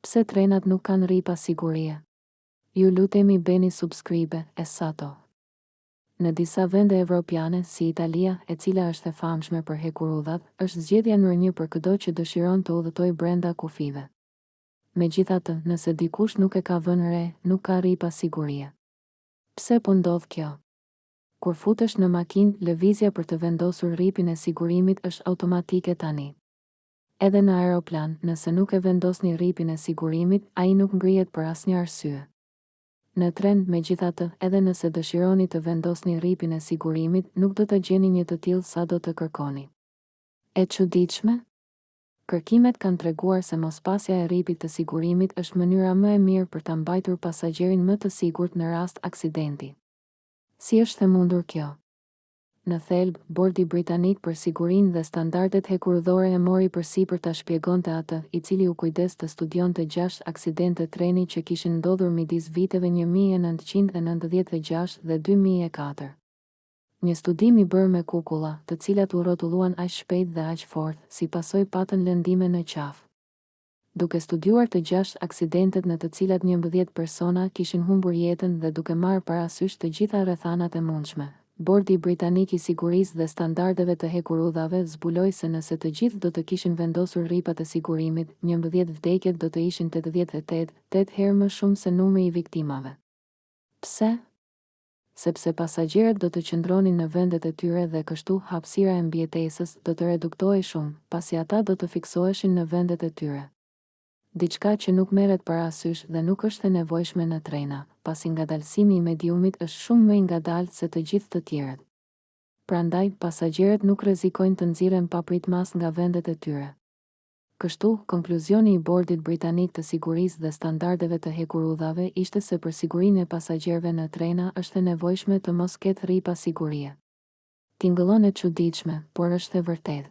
Pse trenat nuk kanë rripa sigurie? Ju lutemi bëni subscribe e sato. Në disa vende evropiane, si Italia, e cila është e famshme për hekurudhat, është zgjedhja nr. një për këdo që dëshiron të udhëtojë brenda kufijve. Megjithatë, nëse dikush nuk e ka vënë re, nuk ka rripa sigurie. Pse po ndodh kjo? Kur futesh në makinë, lëvizja për të vendosur rripin e sigurimit është automatike tani. Edhe në aeroplan, nëse nuk e vendosni rripin e sigurimit, ai nuk ngrihet për asnjë arsye. Në tren, megjithatë, edhe nëse dëshironi të vendosni rripin e sigurimit, nuk do të gjeni një të tillë sado të kërkoni. E çuditshme? Kërkimet kanë treguar se mospasja e rripit të sigurimit është mënyra më e mirë për ta mbajtur pasagjerin më të sigurt në rast aksidenti. Si është e mundur kjo? Në thelb, Bordi Britanik për Sigurinë dhe Standardet Hekurudhore e mori përsipër ta shpjegonte atë, i cili u kujdes të studionte gjashtë aksidente treni që kishin ndodhur midis viteve një mijë e nëntëqind e nëntëdhjetë e gjashtë dhe dy mijë e katër. Një studim i bërë me kukulla, të cilat u rrotulluan aq shpejt dhe aq fort, si pasojë patën lëndime në qafë. duke studiuar të gjashtë aksidentet në të cilat njëmbëdhjetë persona kishin humbur jetën dhe duke marrë parasysh të gjitha rrethanat e mundshme, Bordi Britanik i Sigurisë dhe Standardeve të Hekurudhave zbuloi se nëse të gjithë do të kishin vendosur rripat e sigurimit, njëmbëdhjetë vdekjet do të ishin tetëdhjetë e tetë, tetë herë më shumë se numri i viktimave. Pse? sepse pasagjerët do të qëndronin në vendet e tyre dhe kështu hapësira e mbijetesës do të reduktohej shumë, pasi ata do të fiksoheshin në vendet e tyre. Diçka që nuk merret parasysh dhe nuk është e nevojshme në trena, pasi ngadalësimi i mediumit është shumë më i ngadaltë se të gjithë të tjerët. Prandaj, pasagjerët nuk rrezikojnë të nxirren papritmas nga vendet e tyre. Kështu, konkluzioni i Bordit Britanik të Sigurisë dhe Standardeve të Hekurudhave ishte se për sigurinë e pasagjerëve në trena është e nevojshme të mos ketë rripa sigurie. Tingëllon e çuditshme, por është e vërtetë.